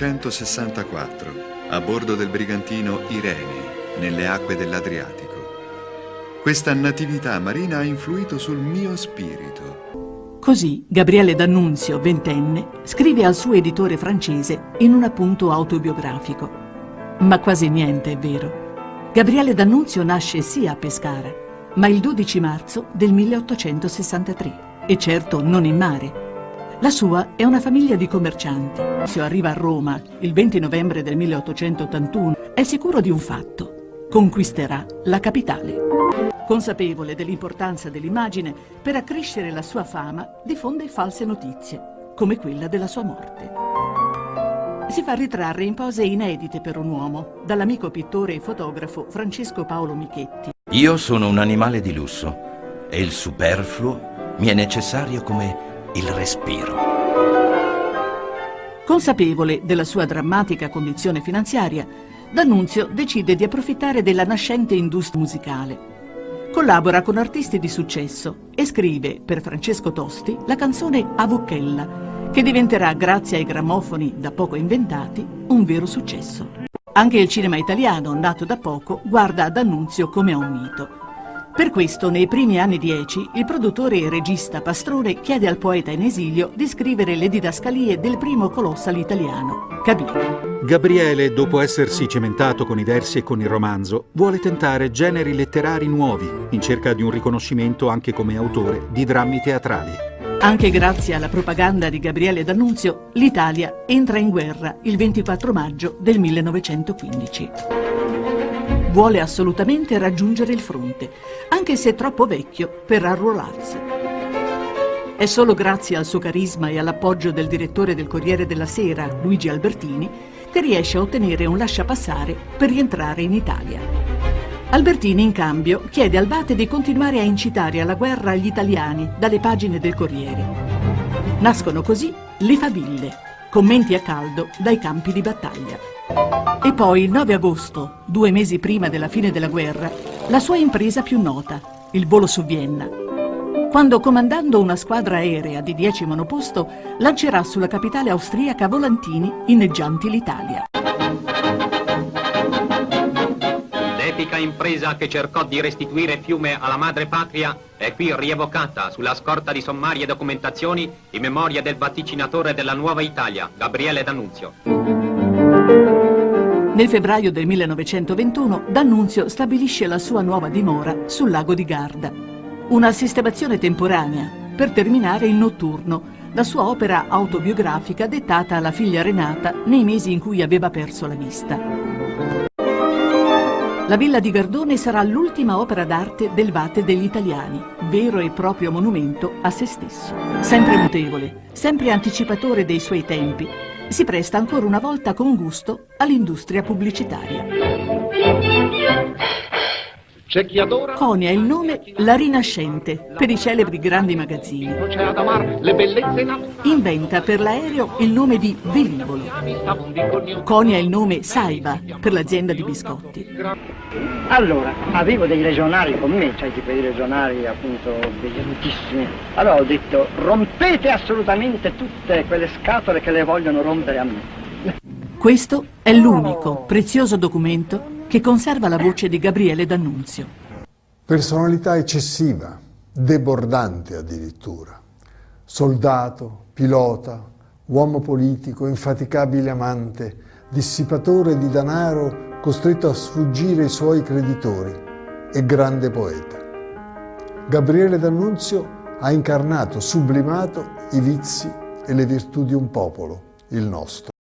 1864, a bordo del brigantino Irene, nelle acque dell'Adriatico. Questa natività marina ha influito sul mio spirito. Così Gabriele D'Annunzio, ventenne, scrive al suo editore francese in un appunto autobiografico. Ma quasi niente è vero. Gabriele D'Annunzio nasce sì a Pescara, ma il 12 marzo del 1863, e certo non in mare. La sua è una famiglia di commercianti. Se arriva a Roma il 20 novembre del 1881, è sicuro di un fatto. Conquisterà la capitale. Consapevole dell'importanza dell'immagine, per accrescere la sua fama diffonde false notizie, come quella della sua morte. Si fa ritrarre in pose inedite per un uomo dall'amico pittore e fotografo Francesco Paolo Michetti. Io sono un animale di lusso e il superfluo mi è necessario come il respiro. Consapevole della sua drammatica condizione finanziaria, D'Annunzio decide di approfittare della nascente industria musicale. Collabora con artisti di successo e scrive per Francesco Tosti la canzone Avucchella, che diventerà, grazie ai grammofoni da poco inventati, un vero successo. Anche il cinema italiano, nato da poco, guarda ad Annunzio come a un mito. Per questo, nei primi anni dieci, il produttore e regista Pastrone chiede al poeta in esilio di scrivere le didascalie del primo colossal italiano, Cabino. Gabriele, dopo essersi cementato con i versi e con il romanzo, vuole tentare generi letterari nuovi, in cerca di un riconoscimento anche come autore di drammi teatrali. Anche grazie alla propaganda di Gabriele D'Annunzio, l'Italia entra in guerra il 24 maggio del 1915. Vuole assolutamente raggiungere il fronte, anche se troppo vecchio per arruolarsi. È solo grazie al suo carisma e all'appoggio del direttore del Corriere della Sera, Luigi Albertini, che riesce a ottenere un lasciapassare per rientrare in Italia. Albertini, in cambio, chiede al Bate di continuare a incitare alla guerra agli italiani dalle pagine del Corriere. Nascono così le faville, commenti a caldo dai campi di battaglia. E poi il 9 agosto, due mesi prima della fine della guerra, la sua impresa più nota, il volo su Vienna. Quando comandando una squadra aerea di 10 monoposto lancerà sulla capitale austriaca volantini inneggianti l'Italia. L'epica impresa che cercò di restituire Fiume alla madre patria è qui rievocata sulla scorta di sommarie documentazioni in memoria del vaticinatore della nuova Italia, Gabriele D'Annunzio. Nel febbraio del 1921 D'Annunzio stabilisce la sua nuova dimora sul lago di Garda. Una sistemazione temporanea per terminare il notturno, la sua opera autobiografica dettata alla figlia Renata nei mesi in cui aveva perso la vista. La villa di Gardone sarà l'ultima opera d'arte del Vate degli Italiani, vero e proprio monumento a se stesso. Sempre mutevole, sempre anticipatore dei suoi tempi, si presta ancora una volta con gusto all'industria pubblicitaria. C'è chi adora Conia il nome La Rinascente per i celebri grandi magazzini. Inventa per l'aereo il nome di Velivolo. Conia il nome Saiba per l'azienda di biscotti. Allora, avevo dei regionali con me, cioè tipo dei regionali appunto brillantissimi. Allora ho detto, rompete assolutamente tutte quelle scatole che le vogliono rompere a me. Questo è l'unico prezioso documento che conserva la voce di Gabriele D'Annunzio. Personalità eccessiva, debordante addirittura. Soldato, pilota, uomo politico, infaticabile amante, dissipatore di denaro costretto a sfuggire ai suoi creditori e grande poeta. Gabriele D'Annunzio ha incarnato, sublimato i vizi e le virtù di un popolo, il nostro.